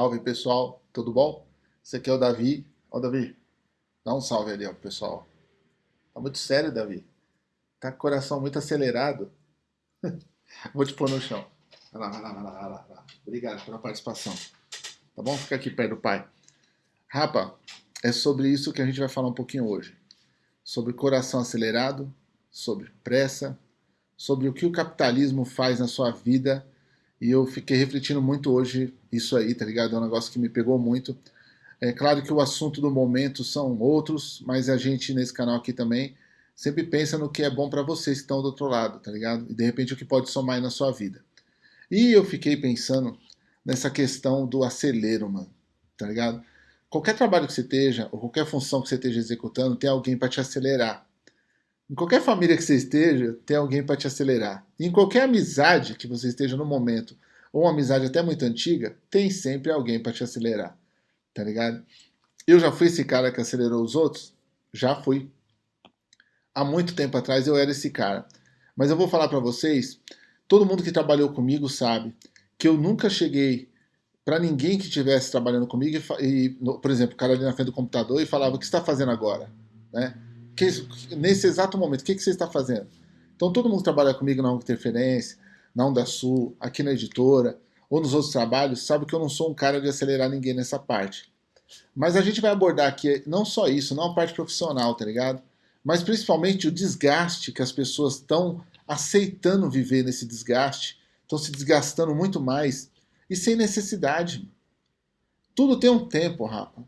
Salve pessoal, tudo bom? Esse aqui é o Davi. Ó Davi, dá um salve ali ó pessoal. Tá muito sério Davi. Tá com o coração muito acelerado. Vou te pôr no chão. Vai lá, vai lá, vai lá, vai lá. Obrigado pela participação. Tá bom? Fica aqui perto do pai. Rapa, é sobre isso que a gente vai falar um pouquinho hoje. Sobre coração acelerado, sobre pressa, sobre o que o capitalismo faz na sua vida e eu fiquei refletindo muito hoje isso aí, tá ligado? É um negócio que me pegou muito. É claro que o assunto do momento são outros, mas a gente nesse canal aqui também sempre pensa no que é bom para vocês que estão do outro lado, tá ligado? E de repente o que pode somar aí na sua vida. E eu fiquei pensando nessa questão do acelero, mano, tá ligado? Qualquer trabalho que você esteja, ou qualquer função que você esteja executando, tem alguém para te acelerar. Em qualquer família que você esteja, tem alguém para te acelerar. E em qualquer amizade que você esteja no momento, ou uma amizade até muito antiga, tem sempre alguém para te acelerar. Tá ligado? Eu já fui esse cara que acelerou os outros? Já fui. Há muito tempo atrás eu era esse cara. Mas eu vou falar para vocês, todo mundo que trabalhou comigo sabe que eu nunca cheguei para ninguém que estivesse trabalhando comigo e, e, por exemplo, o cara ali na frente do computador e falava, o que está fazendo agora? Né? Que, nesse exato momento, o que, que você está fazendo? Então todo mundo que trabalha comigo na Interferência, na Onda Sul, aqui na editora, ou nos outros trabalhos, sabe que eu não sou um cara de acelerar ninguém nessa parte. Mas a gente vai abordar aqui não só isso, não a parte profissional, tá ligado? Mas principalmente o desgaste que as pessoas estão aceitando viver nesse desgaste, estão se desgastando muito mais e sem necessidade. Tudo tem um tempo, rapa.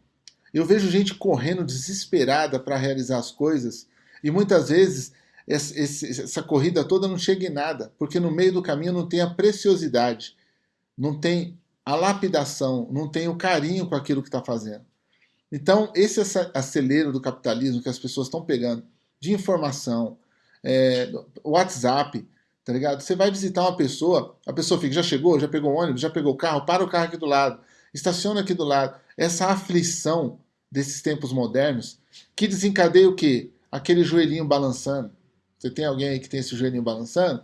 Eu vejo gente correndo desesperada para realizar as coisas e muitas vezes essa corrida toda não chega em nada, porque no meio do caminho não tem a preciosidade, não tem a lapidação, não tem o carinho com aquilo que está fazendo. Então, esse acelero do capitalismo que as pessoas estão pegando de informação, é, WhatsApp, tá ligado? Você vai visitar uma pessoa, a pessoa fica, já chegou, já pegou o ônibus, já pegou o carro, para o carro aqui do lado, estaciona aqui do lado. Essa aflição desses tempos modernos, que desencadeia o quê? Aquele joelhinho balançando. Você tem alguém aí que tem esse joelhinho balançando?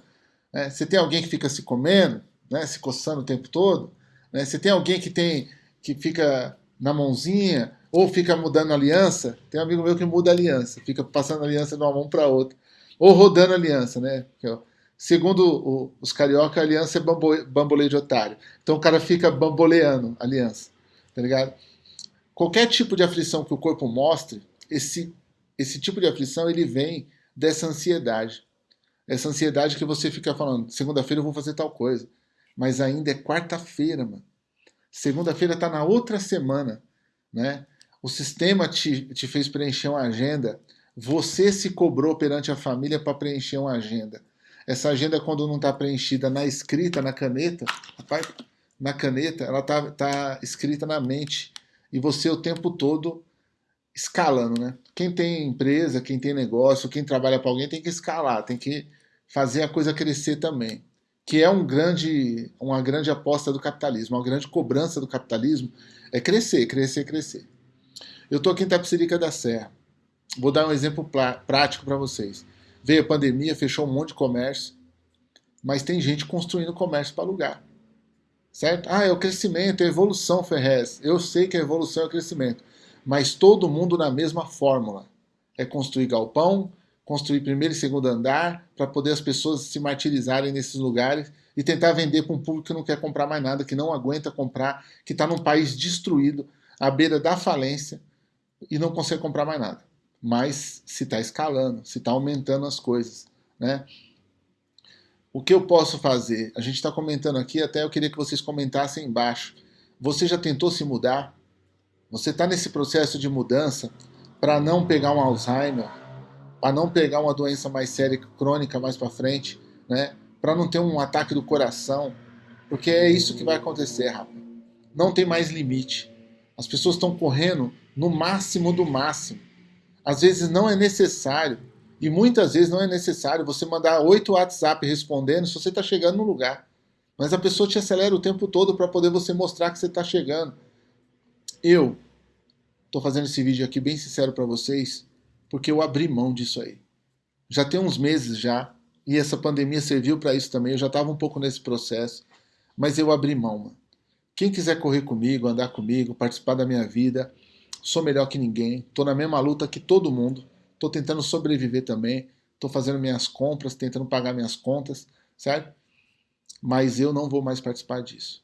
Né? Você tem alguém que fica se comendo, né? se coçando o tempo todo? Né? Você tem alguém que tem que fica na mãozinha ou fica mudando aliança? Tem um amigo meu que muda aliança, fica passando aliança de uma mão para outra. Ou rodando aliança, né? Segundo o, os carioca, a aliança é bambo, bamboleio de otário. Então o cara fica bamboleando aliança, tá ligado? Qualquer tipo de aflição que o corpo mostre, esse, esse tipo de aflição ele vem dessa ansiedade. Essa ansiedade que você fica falando, segunda-feira eu vou fazer tal coisa. Mas ainda é quarta-feira, mano. Segunda-feira está na outra semana, né? O sistema te, te fez preencher uma agenda. Você se cobrou perante a família para preencher uma agenda. Essa agenda, quando não está preenchida na escrita, na caneta, rapaz, na caneta, ela está tá escrita na mente e você o tempo todo escalando, né? Quem tem empresa, quem tem negócio, quem trabalha para alguém tem que escalar, tem que fazer a coisa crescer também, que é um grande, uma grande aposta do capitalismo, uma grande cobrança do capitalismo é crescer, crescer, crescer. Eu estou aqui em Tapsirica da Serra. Vou dar um exemplo prático para vocês. Veio a pandemia, fechou um monte de comércio, mas tem gente construindo comércio para alugar certo? Ah, é o crescimento, é a evolução, Ferrez. Eu sei que a evolução é o crescimento, mas todo mundo na mesma fórmula. É construir galpão, construir primeiro e segundo andar, para poder as pessoas se martirizarem nesses lugares e tentar vender para um público que não quer comprar mais nada, que não aguenta comprar, que está num país destruído, à beira da falência e não consegue comprar mais nada. Mas se está escalando, se está aumentando as coisas, né? O que eu posso fazer? A gente está comentando aqui, até eu queria que vocês comentassem embaixo. Você já tentou se mudar? Você está nesse processo de mudança para não pegar um Alzheimer, para não pegar uma doença mais séria, crônica mais para frente, né? para não ter um ataque do coração, porque é isso que vai acontecer, rapaz. Não tem mais limite. As pessoas estão correndo no máximo do máximo. Às vezes não é necessário e muitas vezes não é necessário você mandar oito WhatsApp respondendo se você está chegando no lugar. Mas a pessoa te acelera o tempo todo para poder você mostrar que você está chegando. Eu estou fazendo esse vídeo aqui bem sincero para vocês, porque eu abri mão disso aí. Já tem uns meses já, e essa pandemia serviu para isso também, eu já estava um pouco nesse processo, mas eu abri mão, mano. Quem quiser correr comigo, andar comigo, participar da minha vida, sou melhor que ninguém, estou na mesma luta que todo mundo, estou tentando sobreviver também, estou fazendo minhas compras, tentando pagar minhas contas, certo? Mas eu não vou mais participar disso.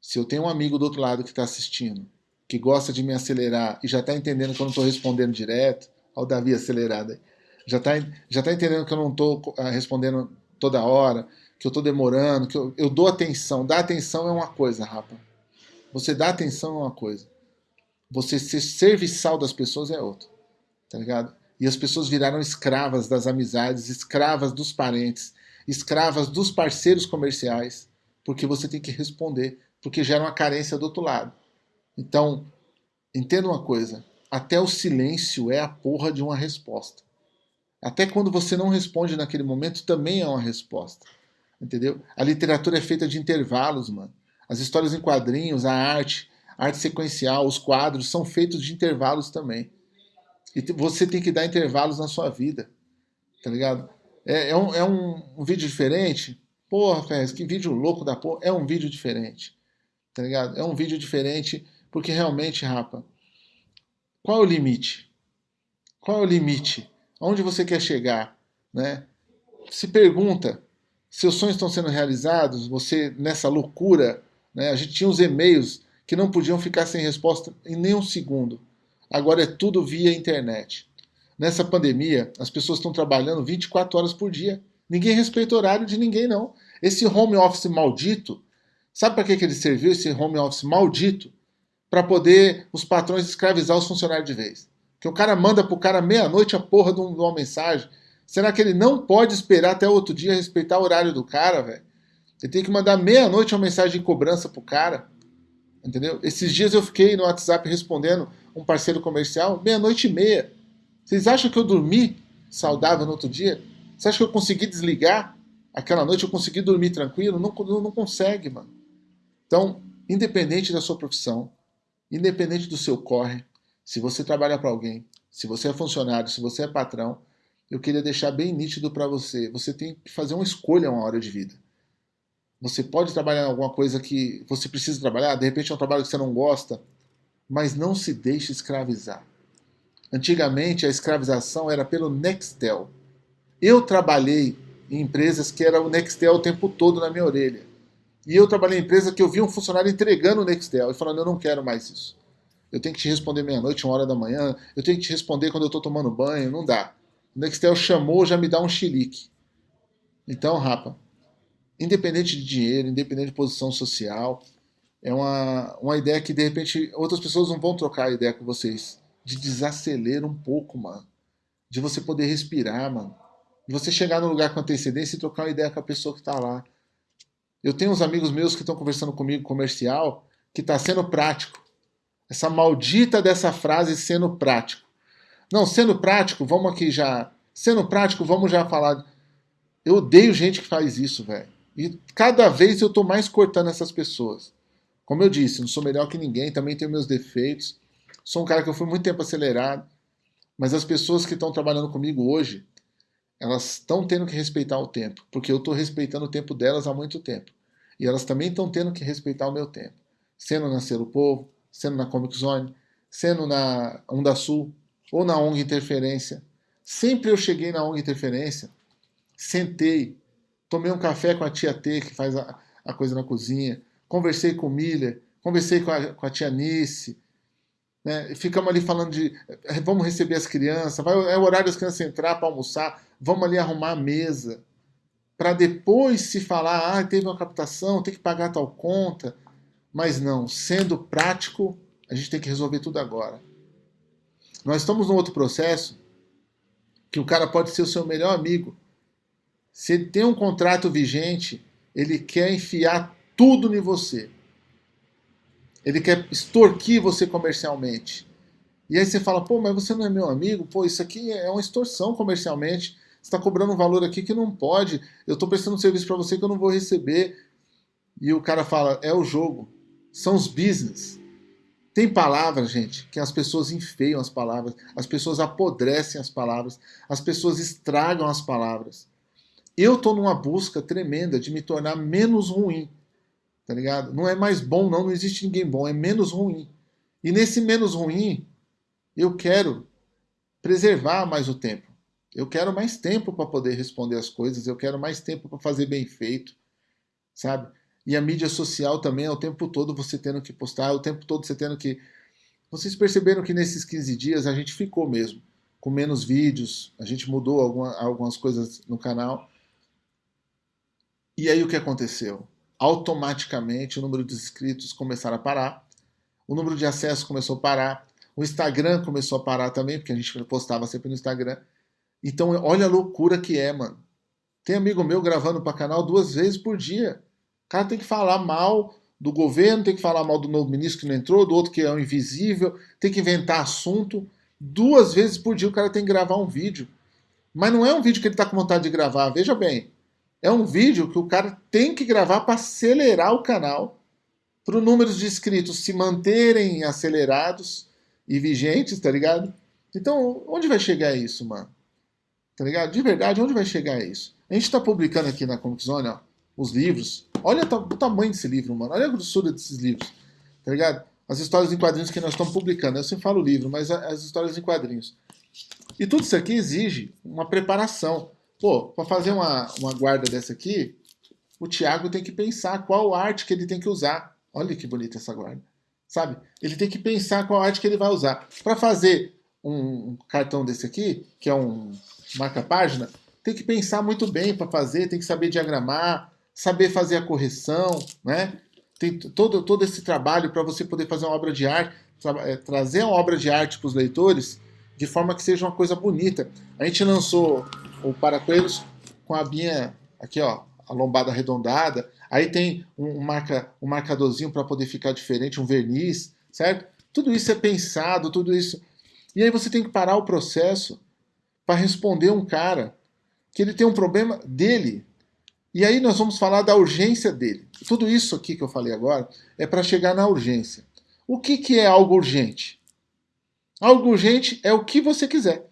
Se eu tenho um amigo do outro lado que está assistindo, que gosta de me acelerar e já está entendendo que eu não estou respondendo direto, olha o Davi acelerado aí, já está já tá entendendo que eu não estou ah, respondendo toda hora, que eu estou demorando, que eu, eu dou atenção. Dar atenção é uma coisa, rapa. Você dá atenção é uma coisa. Você ser serviçal das pessoas é outra. Tá ligado? E as pessoas viraram escravas das amizades, escravas dos parentes, escravas dos parceiros comerciais, porque você tem que responder, porque gera uma carência do outro lado. Então, entenda uma coisa, até o silêncio é a porra de uma resposta. Até quando você não responde naquele momento, também é uma resposta. Entendeu? A literatura é feita de intervalos, mano. As histórias em quadrinhos, a arte, a arte sequencial, os quadros são feitos de intervalos também. E você tem que dar intervalos na sua vida. Tá ligado? É, é, um, é um, um, vídeo diferente? Porra, Ferrez, que vídeo louco da porra. É um vídeo diferente. Tá ligado? É um vídeo diferente porque realmente, rapa, qual é o limite? Qual é o limite? Aonde você quer chegar? Né? Se pergunta, seus sonhos estão sendo realizados? Você, nessa loucura, né? a gente tinha os e-mails que não podiam ficar sem resposta em nenhum segundo. Agora é tudo via internet. Nessa pandemia, as pessoas estão trabalhando 24 horas por dia. Ninguém respeita o horário de ninguém, não. Esse home office maldito, sabe para que, que ele serviu, esse home office maldito? Para poder os patrões escravizar os funcionários de vez. Que o cara manda pro cara meia-noite a porra de, uma mensagem. Será que ele não pode esperar até outro dia respeitar o horário do cara, velho? Ele tem que mandar meia-noite uma mensagem de cobrança pro cara. Entendeu? Esses dias eu fiquei no WhatsApp respondendo um parceiro comercial meia-noite e meia. Vocês acham que eu dormi saudável no outro dia? Você acha que eu consegui desligar? Aquela noite eu consegui dormir tranquilo? Não, não, não consegue, mano. Então, independente da sua profissão, independente do seu corre, se você trabalha para alguém, se você é funcionário, se você é patrão, eu queria deixar bem nítido para você. Você tem que fazer uma escolha uma hora de vida. Você pode trabalhar em alguma coisa que você precisa trabalhar, de repente é um trabalho que você não gosta, mas não se deixe escravizar. Antigamente a escravização era pelo Nextel. Eu trabalhei em empresas que era o Nextel o tempo todo na minha orelha. E eu trabalhei em empresa que eu vi um funcionário entregando o Nextel e falando, eu não quero mais isso eu tenho que te responder meia-noite, uma hora da manhã, eu tenho que te responder quando eu estou tomando banho, não dá. O Nextel chamou, já me dá um chilique. Então, rapa, independente de dinheiro, independente de posição social, é uma, uma ideia que, de repente, outras pessoas não vão trocar a ideia com vocês. De desacelerar um pouco, mano. De você poder respirar, mano. De você chegar no lugar com antecedência e trocar uma ideia com a pessoa que está lá. Eu tenho uns amigos meus que estão conversando comigo comercial, que está sendo prático. Essa maldita dessa frase sendo prático. Não, sendo prático, vamos aqui já. Sendo prático, vamos já falar. Eu odeio gente que faz isso, velho. E cada vez eu tô mais cortando essas pessoas. Como eu disse, não sou melhor que ninguém, também tenho meus defeitos. Sou um cara que eu fui muito tempo acelerado. Mas as pessoas que estão trabalhando comigo hoje, elas estão tendo que respeitar o tempo, porque eu estou respeitando o tempo delas há muito tempo. E elas também estão tendo que respeitar o meu tempo. Sendo nascer o povo, sendo na Comic Zone, sendo na Onda Sul ou na ONG Interferência. Sempre eu cheguei na ONG Interferência, sentei, tomei um café com a tia T, que faz a, a coisa na cozinha, conversei com o Miller, conversei com a, com a tia Nice, né? ficamos ali falando de eh, vamos receber as crianças, vai, é o horário das crianças entrar para almoçar, vamos ali arrumar a mesa, para depois se falar, ah, teve uma captação, tem que pagar tal conta, mas não, sendo prático, a gente tem que resolver tudo agora. Nós estamos num outro processo que o cara pode ser o seu melhor amigo. Se ele tem um contrato vigente, ele quer enfiar tudo em você. Ele quer extorquir você comercialmente. E aí você fala, pô, mas você não é meu amigo? Pô, isso aqui é uma extorsão comercialmente. Você está cobrando um valor aqui que não pode. Eu estou prestando um serviço para você que eu não vou receber. E o cara fala, é o jogo são os business. Tem palavras, gente, que as pessoas enfeiam as palavras, as pessoas apodrecem as palavras, as pessoas estragam as palavras. Eu estou numa busca tremenda de me tornar menos ruim. Tá ligado? Não é mais bom, não, não existe ninguém bom, é menos ruim. E nesse menos ruim, eu quero preservar mais o tempo. Eu quero mais tempo para poder responder as coisas, eu quero mais tempo para fazer bem feito, sabe? E a mídia social também é o tempo todo você tendo que postar, é o tempo todo você tendo que. Vocês perceberam que nesses 15 dias a gente ficou mesmo com menos vídeos, a gente mudou alguma, algumas coisas no canal. E aí o que aconteceu? Automaticamente o número de inscritos começaram a parar, o número de acessos começou a parar, o Instagram começou a parar também, porque a gente postava sempre no Instagram. Então, olha a loucura que é, mano. Tem amigo meu gravando para canal duas vezes por dia. O cara tem que falar mal do governo, tem que falar mal do novo ministro que não entrou, do outro que é um invisível, tem que inventar assunto. Duas vezes por dia o cara tem que gravar um vídeo. Mas não é um vídeo que ele está com vontade de gravar, veja bem. É um vídeo que o cara tem que gravar para acelerar o canal, para os números de inscritos se manterem acelerados e vigentes, tá ligado? Então, onde vai chegar isso, mano? Tá ligado? De verdade, onde vai chegar isso? A gente tá publicando aqui na Comic Zone, ó, os livros. Olha o tamanho desse livro, mano. Olha a grossura desses livros, tá ligado? As histórias em quadrinhos que nós estamos publicando. Eu sempre falo livro, mas as histórias em quadrinhos. E tudo isso aqui exige uma preparação. Pô, para fazer uma, uma guarda dessa aqui, o Thiago tem que pensar qual arte que ele tem que usar. Olha que bonita essa guarda sabe? Ele tem que pensar qual arte que ele vai usar. Para fazer um cartão desse aqui, que é um marca-página, tem que pensar muito bem para fazer, tem que saber diagramar, saber fazer a correção, né? Tem todo, todo esse trabalho para você poder fazer uma obra de arte, tra é, trazer uma obra de arte para os leitores de forma que seja uma coisa bonita. A gente lançou o Paracoelhos com a binha aqui, ó, a lombada arredondada, Aí tem um, marca, um marcadorzinho para poder ficar diferente, um verniz, certo? Tudo isso é pensado, tudo isso. E aí você tem que parar o processo para responder um cara que ele tem um problema dele. E aí nós vamos falar da urgência dele. Tudo isso aqui que eu falei agora é para chegar na urgência. O que, que é algo urgente? Algo urgente é o que você quiser.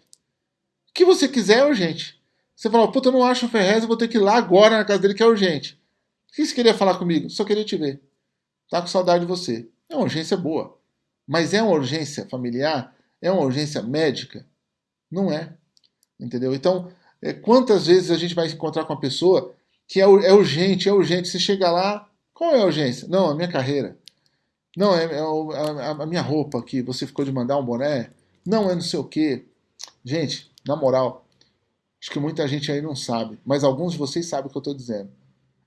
O que você quiser é urgente. Você fala, puta, eu não acho o Ferrez, eu vou ter que ir lá agora na casa dele que é urgente. O que você queria falar comigo? Só queria te ver. Tá com saudade de você. É uma urgência boa. Mas é uma urgência familiar? É uma urgência médica? Não é. Entendeu? Então, é, quantas vezes a gente vai encontrar com uma pessoa que é, é urgente, é urgente. Você chega lá, qual é a urgência? Não, a minha carreira. Não, é, é a, a, minha roupa que você ficou de mandar um boné. Não, é não sei o quê. Gente, na moral, acho que muita gente aí não sabe, mas alguns de vocês sabem o que eu estou dizendo.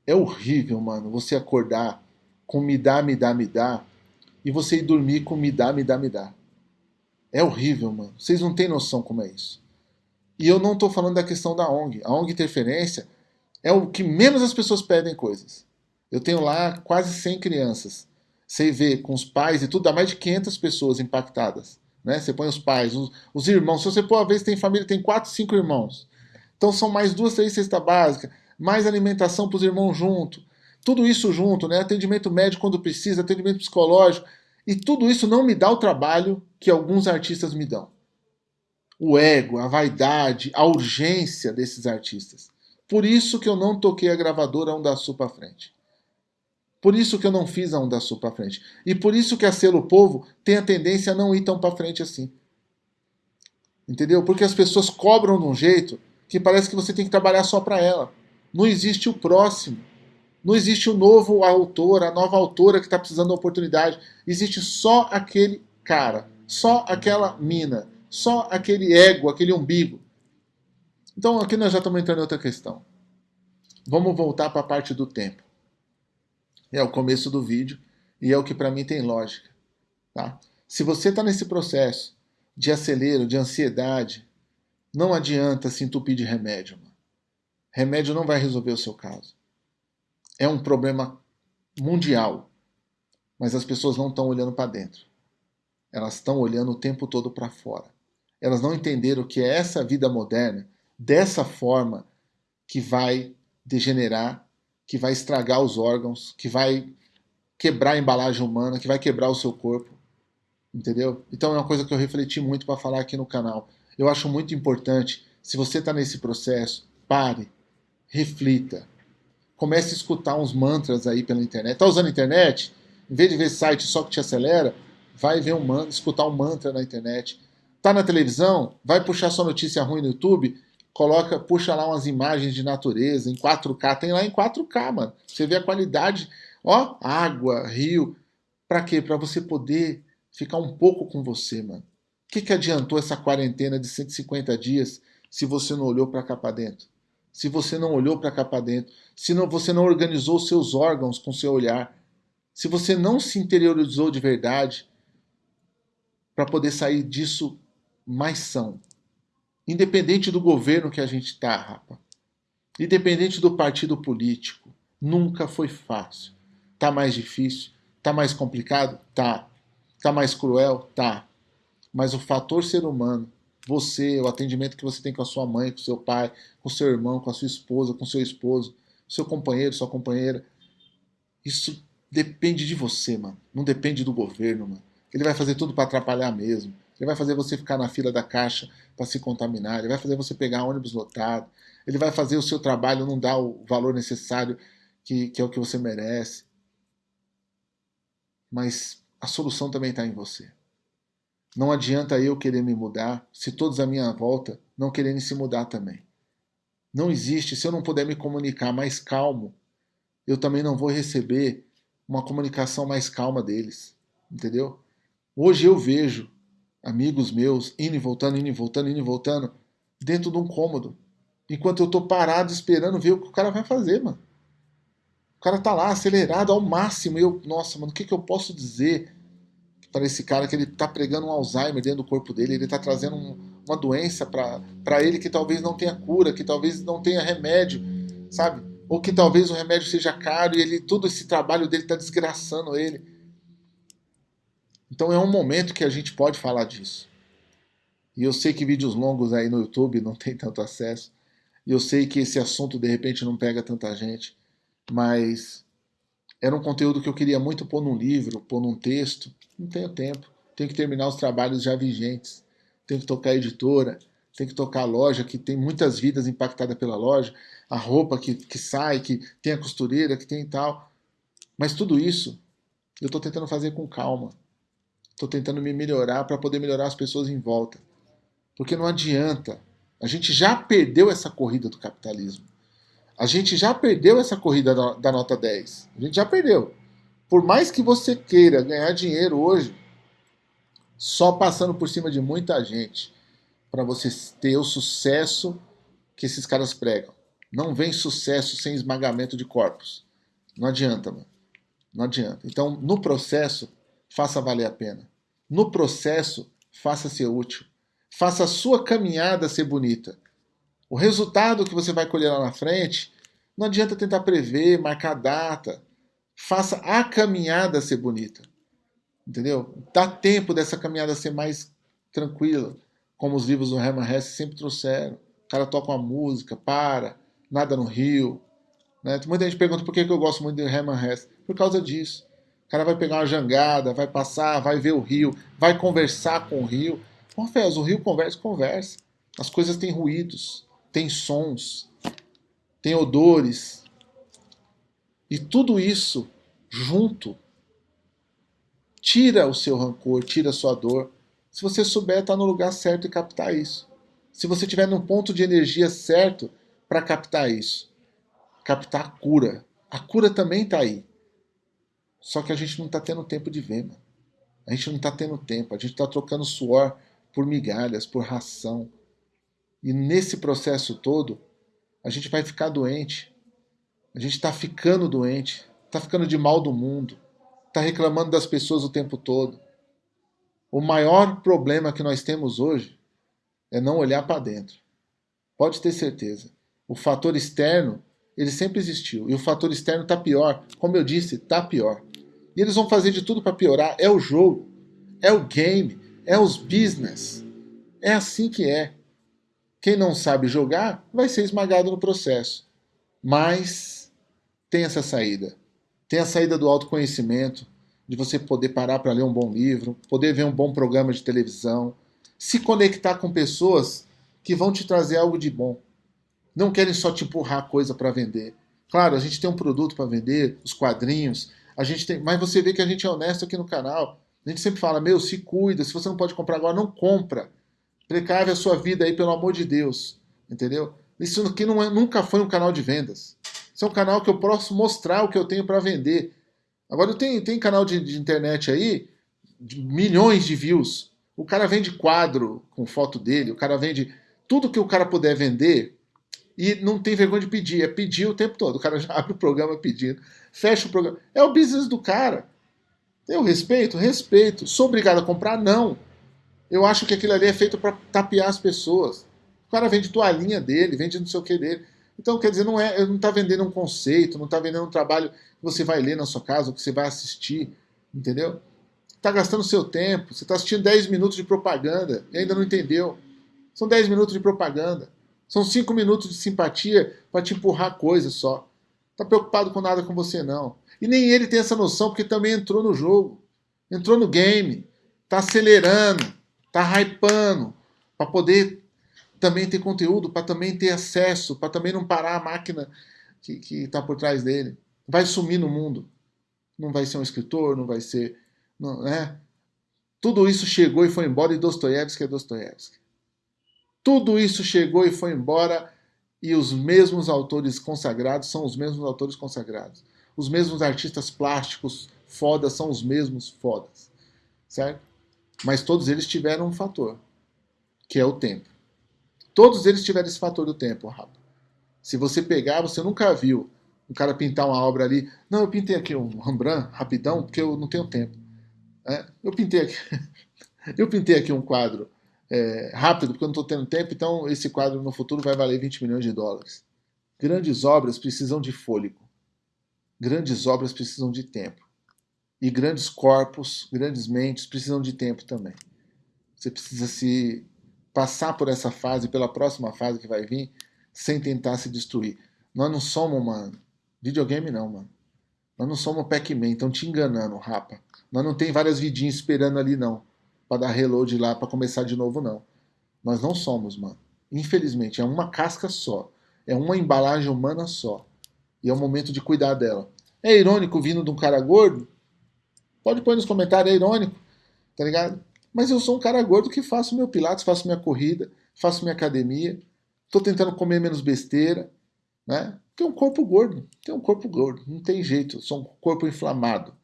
É horrível, mano, você acordar com me dá, me dá, me dá, e você ir dormir com me dá, me dá, me dá. É horrível, mano. Vocês não têm noção como é isso. E eu não estou falando da questão da ONG. A ONG Interferência é o que menos as pessoas pedem coisas. Eu tenho lá quase 100 crianças. Você vê com os pais e tudo, dá mais de 500 pessoas impactadas. Né? Você põe os pais, os, os irmãos. Se você pôr, às vezes tem família, tem 4, 5 irmãos. Então são mais duas, três cestas básicas mais alimentação para os irmãos junto, tudo isso junto, né? atendimento médico quando precisa, atendimento psicológico, e tudo isso não me dá o trabalho que alguns artistas me dão. O ego, a vaidade, a urgência desses artistas. Por isso que eu não toquei a gravadora Sul para frente. Por isso que eu não fiz a Sul para frente. E por isso que a Selo Povo tem a tendência a não ir tão para frente assim. Entendeu? Porque as pessoas cobram de um jeito que parece que você tem que trabalhar só para ela. Não existe o próximo. Não existe o novo autor, a nova autora que está precisando da oportunidade. Existe só aquele cara, só aquela mina, só aquele ego, aquele umbigo. Então aqui nós já estamos entrando em outra questão. Vamos voltar para a parte do tempo. É o começo do vídeo e é o que para mim tem lógica. Tá? Se você está nesse processo de acelero, de ansiedade, não adianta se entupir de remédio. Remédio não vai resolver o seu caso. É um problema mundial, mas as pessoas não estão olhando para dentro. Elas estão olhando o tempo todo para fora. Elas não entenderam que é essa vida moderna, dessa forma, que vai degenerar, que vai estragar os órgãos, que vai quebrar a embalagem humana, que vai quebrar o seu corpo. Entendeu? Então é uma coisa que eu refleti muito para falar aqui no canal. Eu acho muito importante, se você está nesse processo, pare, reflita. comece a escutar uns mantras aí pela internet. Tá usando a internet? Em vez de ver site só que te acelera, vai ver um mantra, escutar um mantra na internet. Tá na televisão? Vai puxar sua notícia ruim no YouTube? Coloca, puxa lá umas imagens de natureza em 4K. Tem lá em 4K, mano. Você vê a qualidade, ó, água, rio. Pra quê? Pra você poder ficar um pouco com você, mano. Que, que adiantou essa quarentena de 150 dias se você não olhou para cá para dentro? Se você não olhou para cá para dentro? Se não, você não organizou seus órgãos com seu olhar? Se você não se interiorizou de verdade para poder sair disso mais são? Independente do governo que a gente está, rapa. Independente do partido político. Nunca foi fácil. Tá mais difícil? Tá mais complicado? Tá. Tá mais cruel? Tá mas o fator ser humano, você, o atendimento que você tem com a sua mãe, com seu pai, com seu irmão, com a sua esposa, com seu esposo, seu companheiro, sua companheira, isso depende de você, mano. Não depende do governo, mano. Ele vai fazer tudo para atrapalhar mesmo. Ele vai fazer você ficar na fila da caixa para se contaminar. Ele vai fazer você pegar ônibus lotado. Ele vai fazer o seu trabalho não dar o valor necessário que, que é o que você merece. Mas a solução também está em você. Não adianta eu querer me mudar se todos à minha volta não querem se mudar também. Não existe, se eu não puder me comunicar mais calmo, eu também não vou receber uma comunicação mais calma deles. Entendeu? Hoje eu vejo amigos meus indo e voltando, indo e voltando, indo e voltando, dentro de um cômodo. Enquanto eu tô parado esperando ver o que o cara vai fazer, mano. O cara tá lá acelerado ao máximo. E eu, nossa, mano, o que, que eu posso dizer? Para esse cara que ele está pregando um Alzheimer dentro do corpo dele, ele está trazendo um, uma doença para ele que talvez não tenha cura, que talvez não tenha remédio, sabe? Ou que talvez o remédio seja caro e ele todo esse trabalho dele está desgraçando ele. Então é um momento que a gente pode falar disso. E eu sei que vídeos longos aí no YouTube não tem tanto acesso. E eu sei que esse assunto de repente não pega tanta gente. Mas era um conteúdo que eu queria muito pôr num livro, pôr num texto. Não tenho tempo. Tenho que terminar os trabalhos já vigentes. Tenho que tocar a editora, tenho que tocar a loja, que tem muitas vidas impactadas pela loja, a roupa que, que sai, que tem a costureira, que tem tal. Mas tudo isso eu estou tentando fazer com calma. Estou tentando me melhorar para poder melhorar as pessoas em volta. Porque não adianta. A gente já perdeu essa corrida do capitalismo. A gente já perdeu essa corrida da nota 10. A gente já perdeu. Por mais que você queira ganhar dinheiro hoje, só passando por cima de muita gente, para você ter o sucesso que esses caras pregam. Não vem sucesso sem esmagamento de corpos. Não adianta, mano. Não adianta. Então, no processo, faça valer a pena. No processo, faça ser útil. Faça a sua caminhada ser bonita. O resultado que você vai colher lá na frente, não adianta tentar prever, marcar data. Faça a caminhada ser bonita. Entendeu? Dá tempo dessa caminhada ser mais tranquila, como os livros do Herman Hesse sempre trouxeram. O cara toca uma música, para, nada no rio. Né? Muita gente pergunta por que eu gosto muito do Herman Hesse. Por causa disso. O cara vai pegar uma jangada, vai passar, vai ver o rio, vai conversar com o rio. Confesso, o rio conversa, conversa. As coisas têm ruídos tem sons, tem odores. E tudo isso junto tira o seu rancor, tira a sua dor. Se você souber estar no lugar certo e captar isso. Se você estiver num ponto de energia certo para captar isso. Captar a cura. A cura também está aí. Só que a gente não está tendo tempo de ver, mano. A gente não está tendo tempo. A gente está trocando suor por migalhas, por ração, e nesse processo todo, a gente vai ficar doente. A gente está ficando doente, está ficando de mal do mundo, está reclamando das pessoas o tempo todo. O maior problema que nós temos hoje é não olhar para dentro. Pode ter certeza. O fator externo, ele sempre existiu. E o fator externo está pior. Como eu disse, está pior. E eles vão fazer de tudo para piorar. É o jogo, é o game, é os business. É assim que é. Quem não sabe jogar vai ser esmagado no processo. Mas tem essa saída. Tem a saída do autoconhecimento, de você poder parar para ler um bom livro, poder ver um bom programa de televisão, se conectar com pessoas que vão te trazer algo de bom. Não querem só te empurrar coisa para vender, Claro, a gente tem um produto para vender, os quadrinhos, a gente tem, mas você vê que a gente é honesto aqui no canal. A gente sempre fala, meu, se cuida, se você não pode comprar agora, não compra. Precave a sua vida aí, pelo amor de Deus. Entendeu? Isso aqui não é, nunca foi um canal de vendas. Isso é um canal que eu posso mostrar o que eu tenho para vender. Agora, tem, tem canal de, de internet aí, de milhões de views. O cara vende quadro com foto dele, o cara vende tudo que o cara puder vender e não tem vergonha de pedir, é pedir o tempo todo. O cara já abre o programa pedindo, fecha o programa. É o business do cara. Eu respeito? Respeito. Sou obrigado a comprar? Não. Eu acho que aquilo ali é feito para tapear as pessoas. O cara vende toalhinha dele, vende não sei o que dele. Então, quer dizer, não é, não está vendendo um conceito, não está vendendo um trabalho que você vai ler na sua casa, que você vai assistir, entendeu? Está gastando seu tempo, você está assistindo 10 minutos de propaganda e ainda não entendeu. São 10 minutos de propaganda. São 5 minutos de simpatia para te empurrar coisas só. Está preocupado com nada com você, não. E nem ele tem essa noção, porque também entrou no jogo. Entrou no game. Está acelerando. Está hypando. Para poder também ter conteúdo, para também ter acesso, para também não parar a máquina que está por trás dele. Vai sumir no mundo. Não vai ser um escritor, não vai ser. Não, né? Tudo isso chegou e foi embora, e Dostoiévski é Dostoiévski. Tudo isso chegou e foi embora, e os mesmos autores consagrados são os mesmos autores consagrados. Os mesmos artistas plásticos fodas são os mesmos fodas. Certo? Mas todos eles tiveram um fator, que é o tempo. Todos eles tiveram esse fator do tempo, Rafa. Se você pegar, você nunca viu um cara pintar uma obra ali. Não, eu pintei aqui um Rembrandt rapidão, porque eu não tenho tempo. É, eu pintei aqui. eu pintei aqui um quadro é, rápido, porque eu não estou tendo tempo, então esse quadro no futuro vai valer 20 milhões de dólares. Grandes obras precisam de fôlego. Grandes obras precisam de tempo. E grandes corpos, grandes mentes precisam de tempo também. Você precisa se passar por essa fase, pela próxima fase que vai vir, sem tentar se destruir. Nós não somos, mano, videogame não, mano. Nós não somos Pac-Man, estão te enganando, rapa. Nós não tem várias vidinhas esperando ali, não. para dar reload lá, para começar de novo, não. Nós não somos, mano. Infelizmente, é uma casca só. É uma embalagem humana só. E é o momento de cuidar dela. É irônico vindo de um cara gordo? Pode pôr nos comentários, é irônico. Tá ligado? Mas eu sou um cara gordo que faço meu pilates, faço minha corrida, faço minha academia, estou tentando comer menos besteira, né? Tem um corpo gordo, tem um corpo gordo, não tem jeito, sou um corpo inflamado,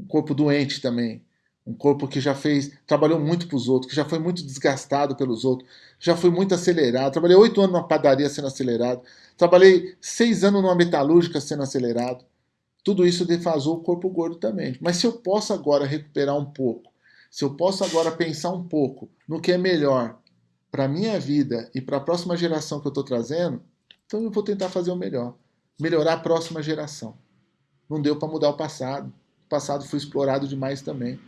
um corpo doente também, um corpo que já fez, trabalhou muito para os outros, que já foi muito desgastado pelos outros, já foi muito acelerado. Trabalhei oito anos numa padaria sendo acelerado, trabalhei seis anos numa metalúrgica sendo acelerado. Tudo isso defasou o corpo gordo também. Mas se eu posso agora recuperar um pouco se eu posso agora pensar um pouco no que é melhor para a minha vida e para a próxima geração que eu estou trazendo, então eu vou tentar fazer o melhor. Melhorar a próxima geração. Não deu para mudar o passado. O passado foi explorado demais também.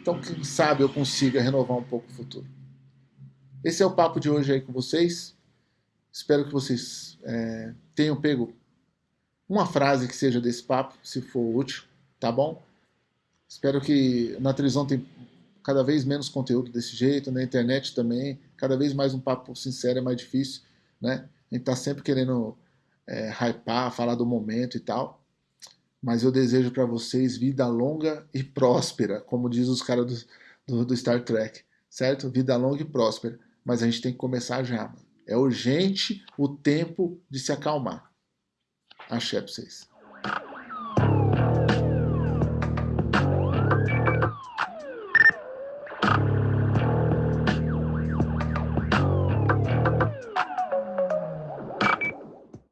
Então, quem sabe eu consiga renovar um pouco o futuro. Esse é o papo de hoje aí com vocês. Espero que vocês é, tenham pego uma frase que seja desse papo, se for útil, tá bom? Espero que na televisão tem cada vez menos conteúdo desse jeito, na internet também, cada vez mais um papo sincero é mais difícil, né? A gente tá sempre querendo é, hypar, falar do momento e tal, mas eu desejo para vocês vida longa e próspera, como diz os caras do, do, do, Star Trek, certo? Vida longa e próspera, mas a gente tem que começar já, mano. É urgente o tempo de se acalmar. Axé pra vocês.